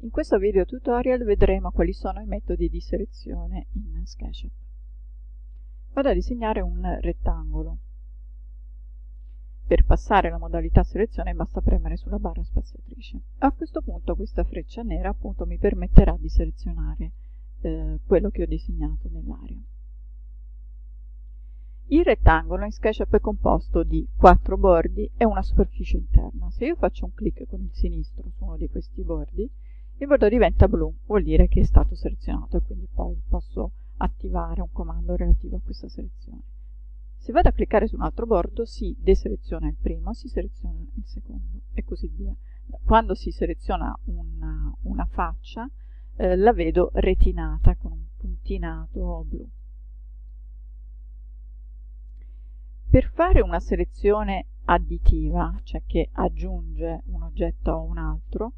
In questo video tutorial vedremo quali sono i metodi di selezione in SketchUp. Vado a disegnare un rettangolo. Per passare alla modalità selezione basta premere sulla barra spaziatrice. A questo punto questa freccia nera appunto mi permetterà di selezionare eh, quello che ho disegnato nell'area. Il rettangolo in SketchUp è composto di quattro bordi e una superficie interna. Se io faccio un clic con il sinistro su uno di questi bordi, il bordo diventa blu, vuol dire che è stato selezionato e quindi poi posso attivare un comando relativo a questa selezione. Se vado a cliccare su un altro bordo si deseleziona il primo, si seleziona il secondo e così via. Quando si seleziona una, una faccia eh, la vedo retinata con un puntinato blu. Per fare una selezione additiva, cioè che aggiunge un oggetto a un altro,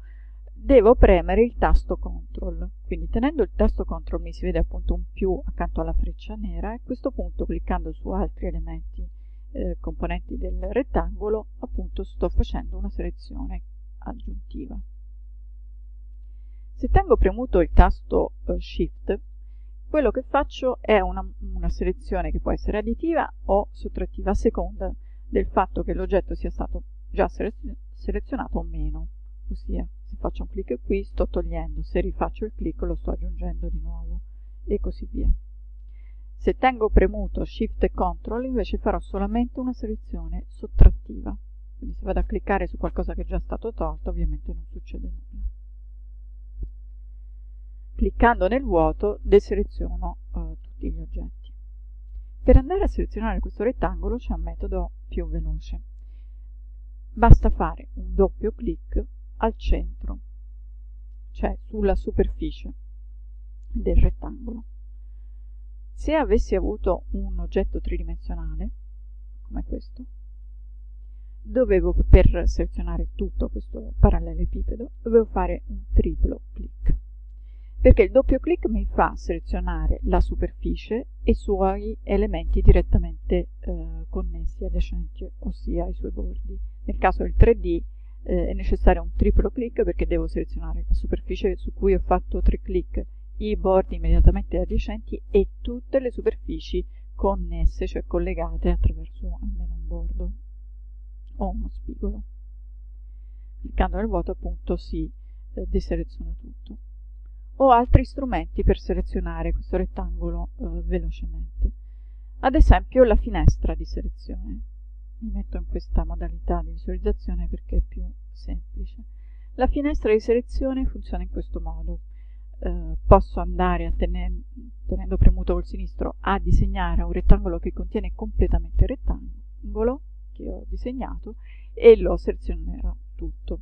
devo premere il tasto CTRL. Quindi tenendo il tasto CTRL mi si vede appunto un più accanto alla freccia nera e a questo punto cliccando su altri elementi eh, componenti del rettangolo appunto sto facendo una selezione aggiuntiva. Se tengo premuto il tasto eh, Shift quello che faccio è una, una, selezione che può essere additiva o sottrattiva a seconda del fatto che l'oggetto sia stato già selezionato o meno, ossia se faccio un clic qui sto togliendo, se rifaccio il clic lo sto aggiungendo di nuovo e così via. Se tengo premuto Shift e Ctrl invece farò solamente una selezione sottrattiva, quindi se vado a cliccare su qualcosa che è già stato tolto ovviamente non succede nulla. Cliccando nel vuoto deseleziono eh, tutti gli oggetti. Per andare a selezionare questo rettangolo c'è un metodo più veloce. Basta fare un doppio clic al centro, cioè sulla superficie del rettangolo. Se avessi avuto un oggetto tridimensionale, come questo, dovevo, per selezionare tutto questo parallelepipedo, dovevo fare un triplo clic perché il doppio clic mi fa selezionare la superficie e i suoi elementi direttamente eh, connessi adiacenti, ossia i suoi bordi. Nel caso del 3D eh, è necessario un triplo clic perché devo selezionare la superficie su cui ho fatto tre clic, i bordi immediatamente adiacenti e tutte le superfici connesse, cioè collegate attraverso almeno un bordo o uno spigolo. Cliccando nel vuoto appunto si eh, deseleziona tutto o altri strumenti per selezionare questo rettangolo eh, velocemente. Ad esempio la finestra di selezione. Mi metto in questa modalità di visualizzazione perché è più semplice. La finestra di selezione funziona in questo modo. Eh, posso andare, a tener, tenendo premuto col sinistro, a disegnare un rettangolo che contiene completamente il rettangolo che ho disegnato e lo selezionerò tutto.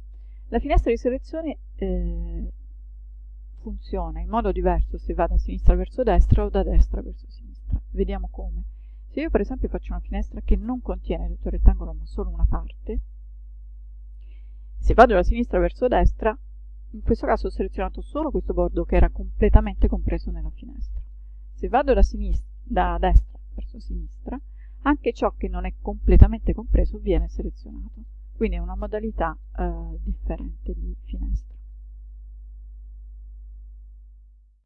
La finestra di selezione eh, funziona in modo diverso se va da sinistra verso destra o da destra verso sinistra. Vediamo come. Se io per esempio faccio una finestra che non contiene tutto il rettangolo ma solo una parte, se vado da sinistra verso destra, in questo caso ho selezionato solo questo bordo che era completamente compreso nella finestra. Se vado da, da destra verso sinistra, anche ciò che non è completamente compreso viene selezionato. Quindi è una modalità eh, differente di finestra.